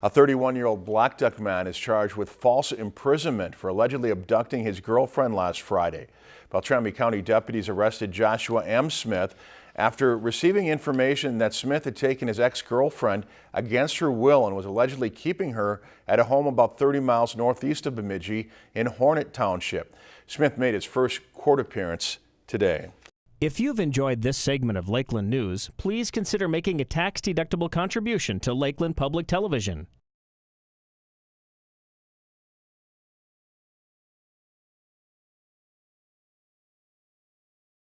A 31-year-old Blackduck man is charged with false imprisonment for allegedly abducting his girlfriend last Friday. Beltrami County deputies arrested Joshua M. Smith after receiving information that Smith had taken his ex-girlfriend against her will and was allegedly keeping her at a home about 30 miles northeast of Bemidji in Hornet Township. Smith made his first court appearance today. If you've enjoyed this segment of Lakeland News, please consider making a tax-deductible contribution to Lakeland Public Television.